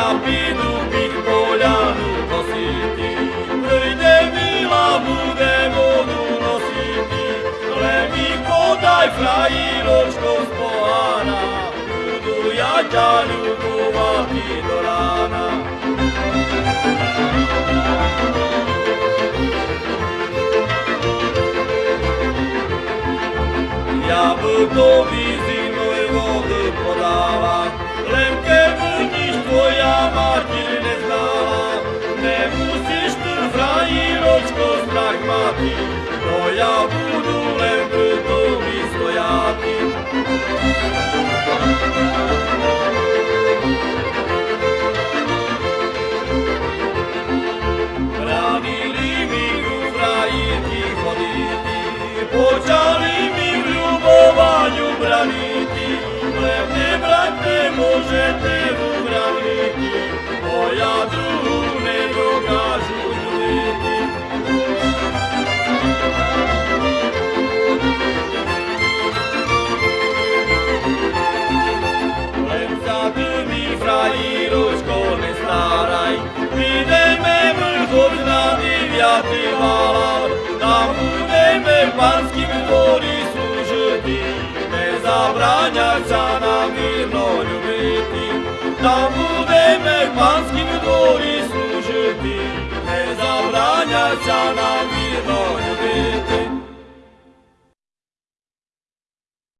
я піду під поляну косити, прийде мила, буде воду носити, лемі подай фраїрочко з погана, буду я тя любувати до рана. Я б тобі зимою води подала, stojati, to ja budu lemptom i stojati. Branili mi u fraji hoditi, počati, співала, там будемо панські дворі служити, не забраняться нам вірно любити, там будемо панські дворі.